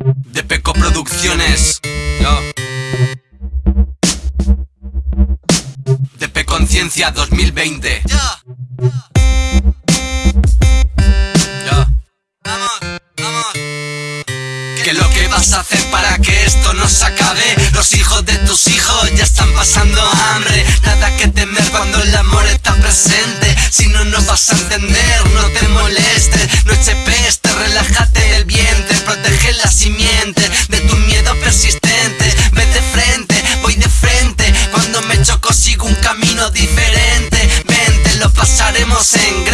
de Peco Producciones. Yo. DP Conciencia 2020. Yo. Yo. Vamos, vamos. Que lo que vas a hacer para que esto no se acabe. Los hijos de tus hijos ya están pasando hambre. Nada que temer cuando el amor está presente. Si no nos vas a entender, no te camino diferente. Vente, lo pasaremos en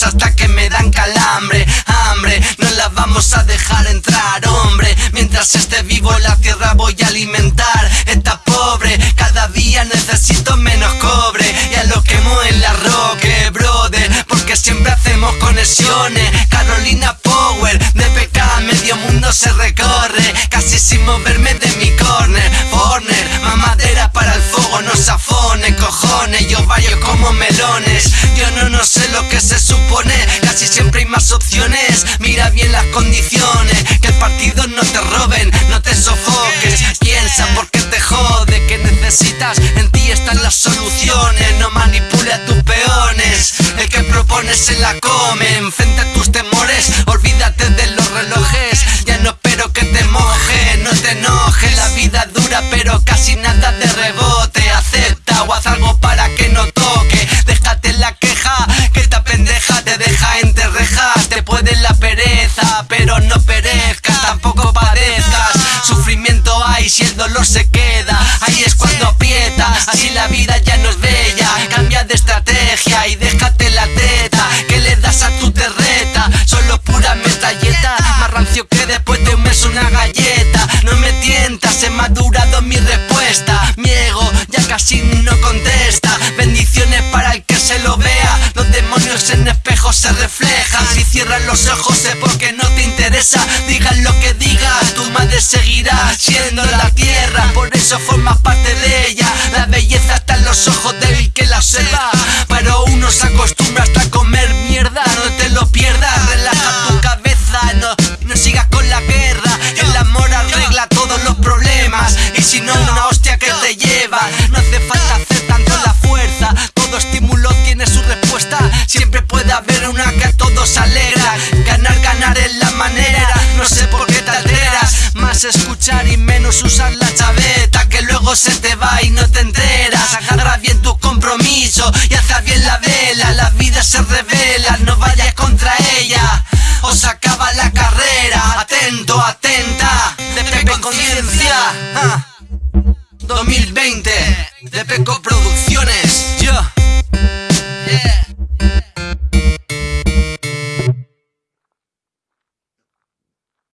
hasta que me dan calambre Hambre, no la vamos a dejar entrar, hombre. Mientras esté vivo la tierra voy a alimentar. Está pobre, cada día necesito menos cobre. Ya lo quemo en la roque, brother Porque siempre hacemos conexiones. Carolina Power, de PK medio mundo se recorre. Casi sin moverme de Yo no, no sé lo que se supone. Casi siempre hay más opciones. Mira bien las condiciones. Que el partido no te roben, no te sofoques. Piensa porque te jode Que necesitas, en ti están las soluciones. No manipule a tus peones. El que propones se la come. Enfrente a tus temores, olvídate de los relojes. Ya no espero que te moje, no te enojes La vida dura pero casi nada de rebote se queda. Ahí es cuando aprietas, así la vida ya no es bella. Cambia de estrategia y déjate la teta. Que le das a tu terreta, solo pura metralleta. Más rancio que después de un mes una galleta. No me tientas, he madurado mi respuesta. Mi ego ya casi no contesta. Bendiciones seguirá siendo la tierra. Por eso formas parte de ella. La belleza está en los ojos del que la observa. Pero uno se acostumbra escuchar y menos usar la chaveta Que luego se te va y no te enteras. Agarra bien tu compromiso y haz bien la vela. La vida se revela, no vayas contra ella. Os acaba la carrera. Atento, atenta De Peco Conciencia. Ah. 2020 De Peco Producciones. Yo